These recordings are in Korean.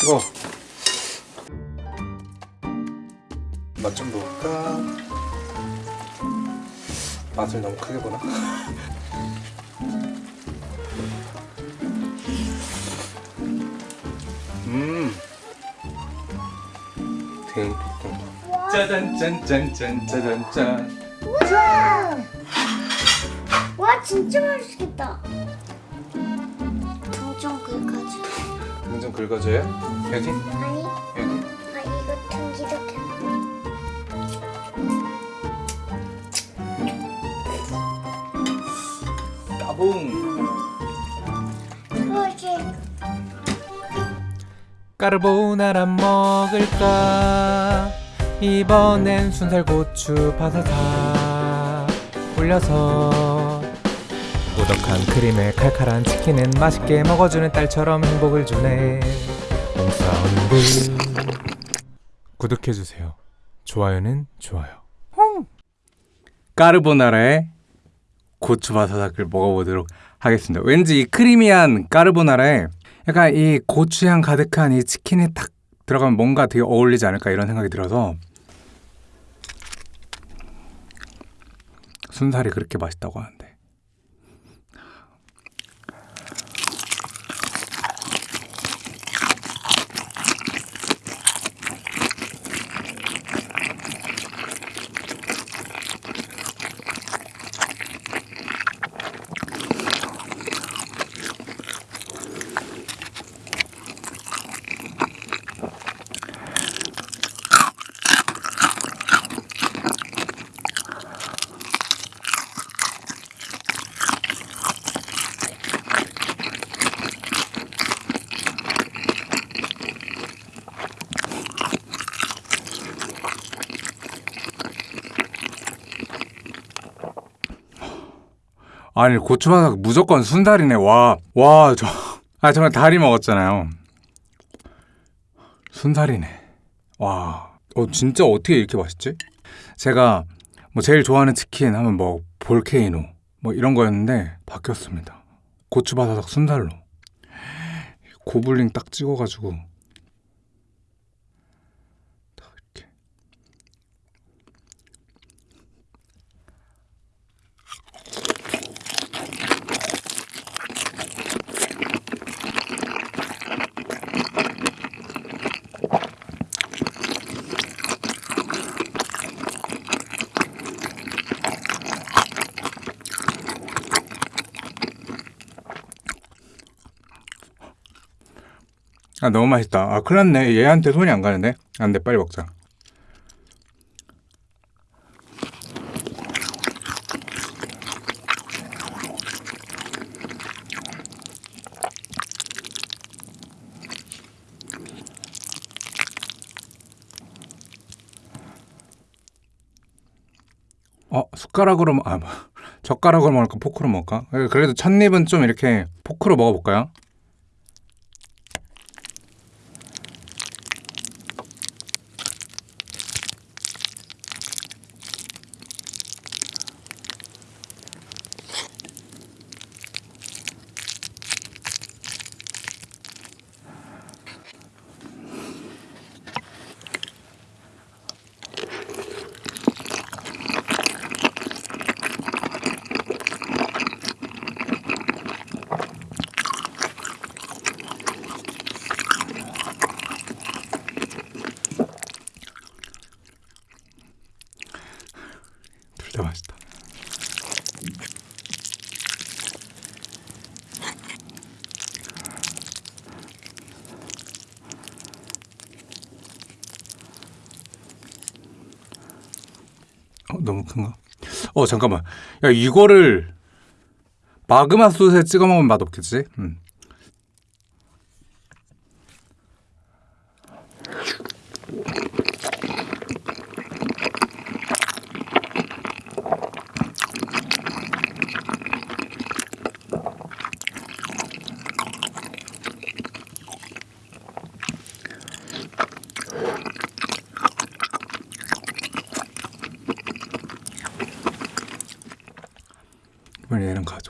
뜨거. 맛좀 볼까? 맛을 너무 크게 보나? 음. 딩동. 짜잔 짠짠짠 짜잔짠. 와 진짜 맛있겠다. 등좀 긁어줘. 등좀 긁어줘요? 여기? 아니, 여기? 아 이거 등 이렇게. 따봉. 그거지. 까르보나라 먹을까 이번엔 순살고추 바사삭 올려서 오덕한 크림에 칼칼한 치킨은 맛있게 먹어주는 딸처럼 행복을 주네. 홈사운드 구독해주세요. 좋아요는 좋아요. 까르보나라에 고추바사삭을 먹어보도록 하겠습니다. 왠지 이 크리미한 까르보나라에 약간 이 고추향 가득한 이 치킨이 딱 들어가면 뭔가 되게 어울리지 않을까 이런 생각이 들어서 순살이 그렇게 맛있다고 하는데 아니 고추바삭 무조건 순살이네. 와와저 아 정말 다리 먹었잖아요. 순살이네. 와 어, 진짜 어떻게 이렇게 맛있지? 제가 뭐 제일 좋아하는 치킨 하면 뭐 볼케이노 뭐 이런 거였는데 바뀌었습니다. 고추바삭 순살로. 고블링 딱 찍어가지고 아 너무 맛있다. 아 큰일 났네. 얘한테 손이 안 가는데. 안 돼 빨리 먹자. 어 숟가락으로 먹- 아 뭐, 젓가락으로 먹을까 포크로 먹을까? 그래도 첫 입은 좀 이렇게 포크로 먹어볼까요? 둘다 맛있다. 어, 너무 큰가? 어 잠깐만. 야 이거를 마그마 소스에 찍어 먹으면 맛 없겠지? 음. 이번 얘랑 얼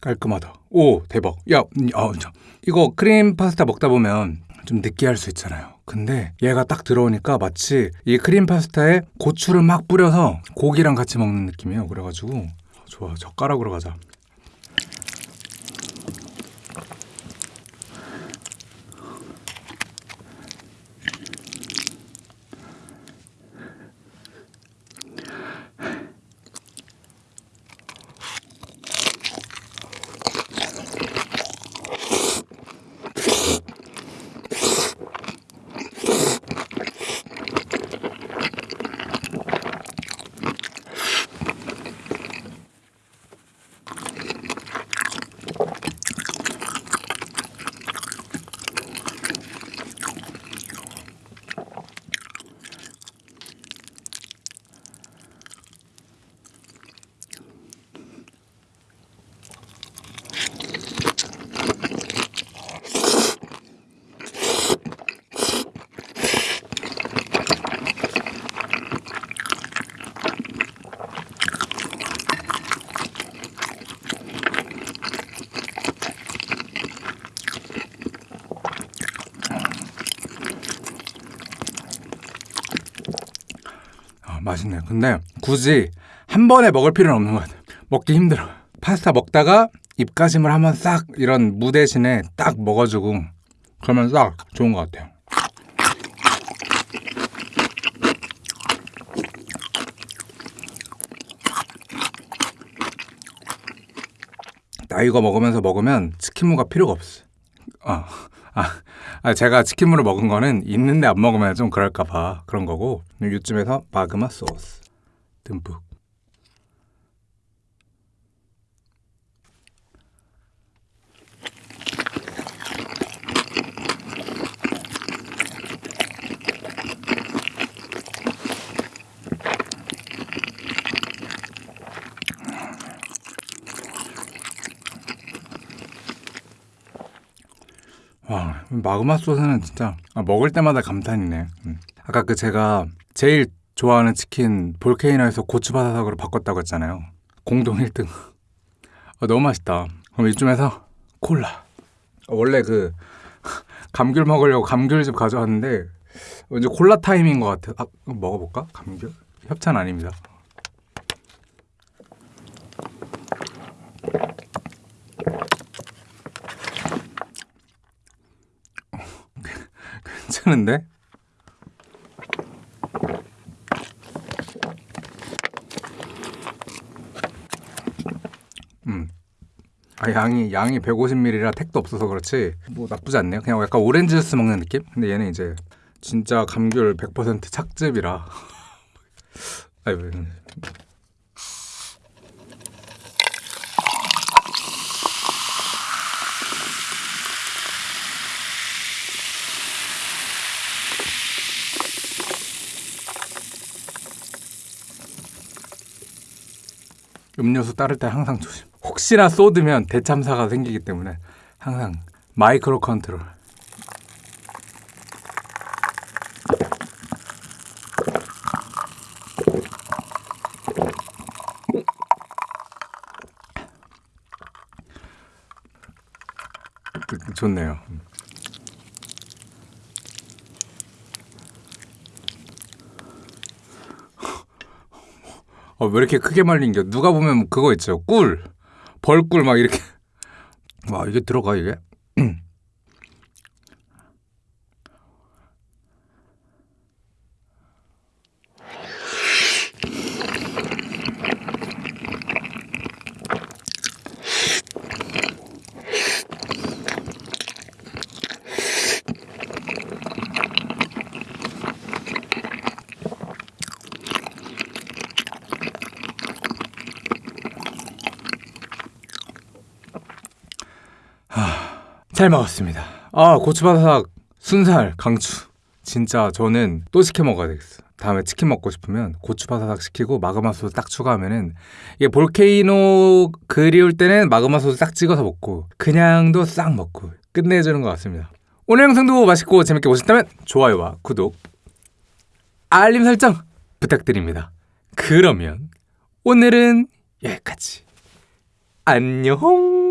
깔끔하다. 오, 대박. 야, 음, 아, 저, 이거 크림 파스타 먹다 보면 좀 느끼할 수 있잖아요. 근데 얘가 딱 들어오니까 마치 이 크림 파스타에 고추를 막 뿌려서 고기랑 같이 먹는 느낌이에요. 그래가지고 좋아, 젓가락으로 가자. 아, 맛있네요. 근데 굳이 한 번에 먹을 필요는 없는 것 같아요. 먹기 힘들어. 파스타 먹다가 입가심을 한번 싹 이런 무 대신에 딱 먹어주고 그러면 딱 좋은 것 같아요. 나 이거 먹으면서 먹으면 치킨무가 필요가 없어. 아, 아, 아, 제가 치킨무를 먹은 거는 있는데 안 먹으면 좀 그럴까 봐 그런 거고 요즘에서 마그마 소스 듬뿍. 와, 마그마 소스는 진짜 아, 먹을 때마다 감탄이네. 음. 아까 그 제가 제일 좋아하는 치킨 볼케이노에서 고추바사삭으로 바꿨다고 했잖아요. 공동 1등. 아, 너무 맛있다. 그럼 이쯤에서 콜라. 아, 원래 그 감귤 먹으려고 감귤즙 가져왔는데 왠지 콜라 타임인 것 같아. 아, 먹어볼까? 감귤? 협찬 아닙니다. 괜찮은데? 음. 아 양이 양이 150ml라 택도 없어서 그렇지 뭐 나쁘지 않네요. 그냥 약간 오렌지 주스 먹는 느낌? 근데 얘는 이제 진짜 감귤 100% 착즙이라. 아유. 음료수 따를 때 항상 조심. 혹시나 쏟으면 대참사가 생기기 때문에 항상 마이크로 컨트롤. 그, 그, 좋네요. 어, 왜 이렇게 크게 말린겨? 누가 보면 그거 있죠. 꿀. 벌꿀 막 이렇게. 와, 이게 들어가, 이게? 잘 먹었습니다. 아 고추바사삭 순살 강추. 진짜 저는 또 시켜 먹어야 되겠어. 다음에 치킨 먹고 싶으면 고추바사삭 시키고 마그마 소스 딱 추가하면은 이게 볼케이노 그리울 때는 마그마 소스 딱 찍어서 먹고 그냥도 싹 먹고 끝내주는 것 같습니다. 오늘 영상도 맛있고 재밌게 보셨다면 좋아요와 구독, 알림 설정 부탁드립니다. 그러면 오늘은 여기까지. 안녕.